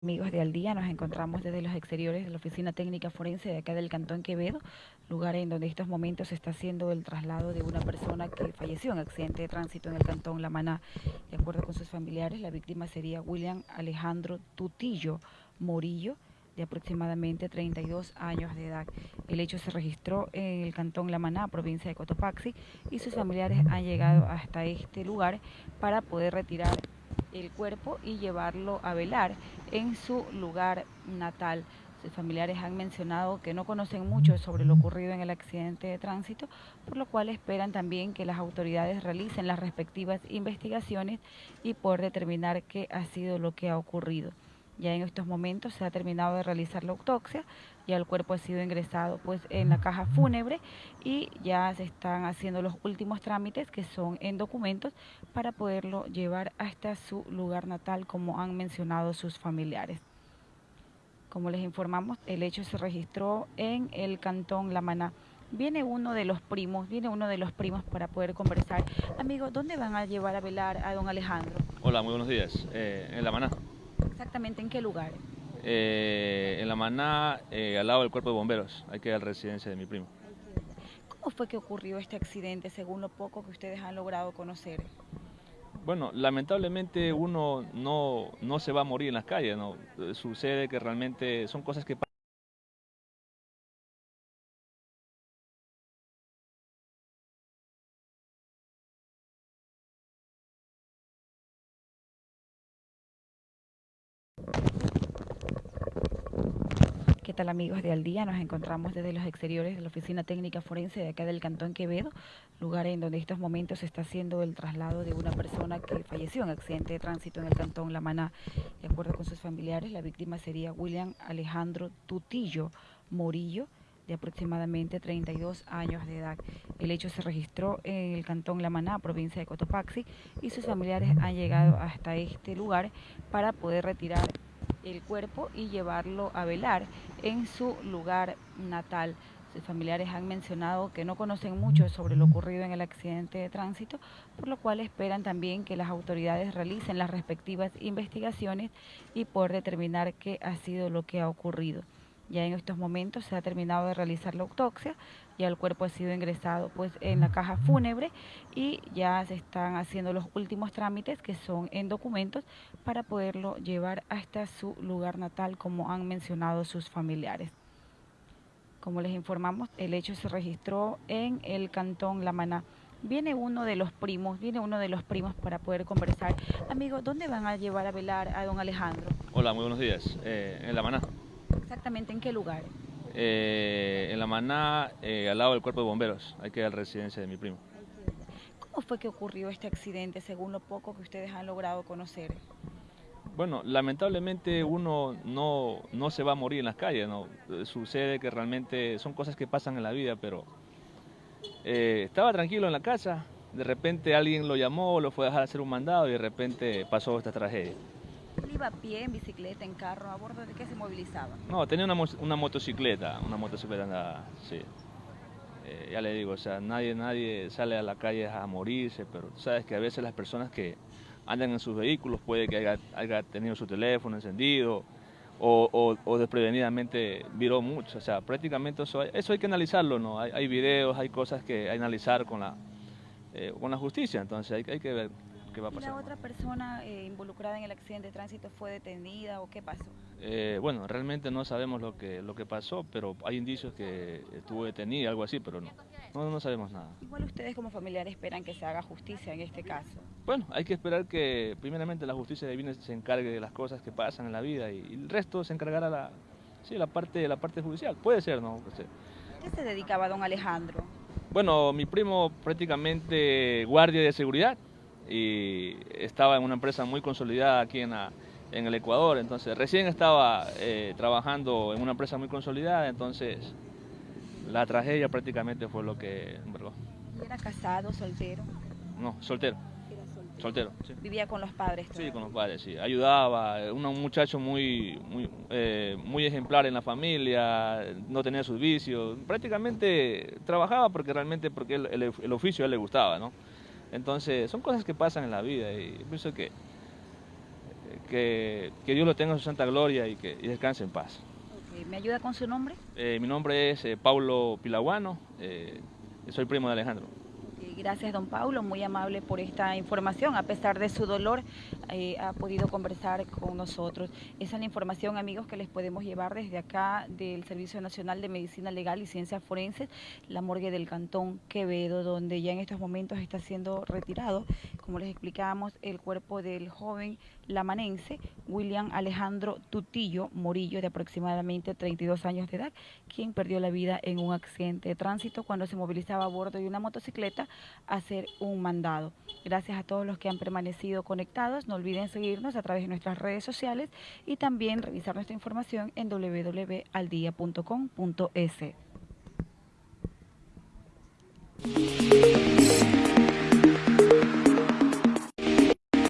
Amigos de Al Día, nos encontramos desde los exteriores de la Oficina Técnica Forense de acá del Cantón Quevedo, lugar en donde en estos momentos se está haciendo el traslado de una persona que falleció en accidente de tránsito en el Cantón La Maná. De acuerdo con sus familiares, la víctima sería William Alejandro Tutillo Morillo, de aproximadamente 32 años de edad. El hecho se registró en el Cantón La Maná, provincia de Cotopaxi, y sus familiares han llegado hasta este lugar para poder retirar el cuerpo y llevarlo a velar en su lugar natal. Sus familiares han mencionado que no conocen mucho sobre lo ocurrido en el accidente de tránsito, por lo cual esperan también que las autoridades realicen las respectivas investigaciones y poder determinar qué ha sido lo que ha ocurrido. Ya en estos momentos se ha terminado de realizar la autopsia, ya el cuerpo ha sido ingresado pues en la caja fúnebre y ya se están haciendo los últimos trámites que son en documentos para poderlo llevar hasta su lugar natal como han mencionado sus familiares. Como les informamos, el hecho se registró en el cantón La Maná. Viene uno de los primos, viene uno de los primos para poder conversar. Amigo, ¿dónde van a llevar a velar a don Alejandro? Hola, muy buenos días. Eh, en La Maná. Exactamente, ¿en qué lugar? Eh, en La Maná, eh, al lado del cuerpo de bomberos. Hay que ir a la residencia de mi primo. ¿Cómo fue que ocurrió este accidente, según lo poco que ustedes han logrado conocer? Bueno, lamentablemente uno no, no se va a morir en las calles, ¿no? Sucede que realmente son cosas que tal amigos de Al Día? Nos encontramos desde los exteriores de la Oficina Técnica Forense de acá del Cantón Quevedo, lugar en donde en estos momentos se está haciendo el traslado de una persona que falleció en accidente de tránsito en el Cantón La Maná. De acuerdo con sus familiares, la víctima sería William Alejandro Tutillo Morillo, de aproximadamente 32 años de edad. El hecho se registró en el Cantón La Maná, provincia de Cotopaxi, y sus familiares han llegado hasta este lugar para poder retirar el cuerpo y llevarlo a velar en su lugar natal. Sus familiares han mencionado que no conocen mucho sobre lo ocurrido en el accidente de tránsito, por lo cual esperan también que las autoridades realicen las respectivas investigaciones y poder determinar qué ha sido lo que ha ocurrido. Ya en estos momentos se ha terminado de realizar la autopsia, ya el cuerpo ha sido ingresado pues en la caja fúnebre y ya se están haciendo los últimos trámites que son en documentos para poderlo llevar hasta su lugar natal como han mencionado sus familiares. Como les informamos, el hecho se registró en el cantón La Maná. Viene uno de los primos, viene uno de los primos para poder conversar. Amigo, ¿dónde van a llevar a velar a don Alejandro? Hola, muy buenos días. Eh, en La Maná. Exactamente, ¿en qué lugar? Eh, en La Maná, eh, al lado del cuerpo de bomberos. Hay que ir a la residencia de mi primo. ¿Cómo fue que ocurrió este accidente, según lo poco que ustedes han logrado conocer? Bueno, lamentablemente uno no, no se va a morir en las calles, ¿no? Sucede que realmente son cosas que pasan en la vida, pero eh, estaba tranquilo en la casa, de repente alguien lo llamó, lo fue a dejar hacer un mandado y de repente pasó esta tragedia. ¿Él iba a pie, en bicicleta, en carro, a bordo de qué se movilizaba? No, tenía una, una motocicleta, una motocicleta sí. Eh, ya le digo, o sea, nadie, nadie sale a la calle a morirse, pero sabes que a veces las personas que andan en sus vehículos puede que haya, tenido su teléfono encendido o, desprevenidamente viró mucho, o sea, prácticamente eso hay, eso hay que analizarlo, ¿no? Hay, hay videos, hay cosas que hay que analizar con la, eh, con la justicia, entonces hay, hay que ver va a pasar. ¿Y la otra persona eh, involucrada en el accidente de tránsito fue detenida o qué pasó? Eh, bueno, realmente no sabemos lo que, lo que pasó, pero hay indicios que estuvo detenida, algo así, pero no, no, no sabemos nada. Igual ustedes como familiares esperan que se haga justicia en este caso. Bueno, hay que esperar que primeramente la justicia divina se encargue de las cosas que pasan en la vida y, el resto se encargará la, sí, la, parte, la parte judicial. Puede ser, ¿no? ¿Qué se dedicaba don Alejandro? Bueno, mi primo prácticamente guardia de seguridad y estaba en una empresa muy consolidada aquí en, en el Ecuador, entonces recién estaba eh, trabajando en una empresa muy consolidada, entonces la tragedia prácticamente fue lo que... ¿Y era casado, soltero? No, soltero. soltero. ¿Vivía con los padres? Sí, con los padres, sí. Ayudaba, un muchacho muy, muy, eh, muy ejemplar en la familia, no tenía sus vicios, prácticamente trabajaba porque realmente porque el, el oficio a él le gustaba, ¿no? Entonces, son cosas que pasan en la vida y pienso que, que, Dios lo tenga en su santa gloria y que descanse en paz. ¿Me ayuda con su nombre? Eh, mi nombre es eh, Paulo Pilaguano, eh, soy primo de Alejandro. Gracias, don Paulo, muy amable por esta información. A pesar de su dolor, eh, ha podido conversar con nosotros. Esa es la información, amigos, que les podemos llevar desde acá del Servicio Nacional de Medicina Legal y Ciencias Forenses, la morgue del Cantón Quevedo, donde ya en estos momentos está siendo retirado, como les explicábamos, el cuerpo del joven lamanense, William Alejandro Tutillo Morillo, de aproximadamente 32 años de edad, quien perdió la vida en un accidente de tránsito cuando se movilizaba a bordo de una motocicleta hacer un mandado. Gracias a todos los que han permanecido conectados. No olviden seguirnos a través de nuestras redes sociales y también revisar nuestra información en www.aldia.com.es.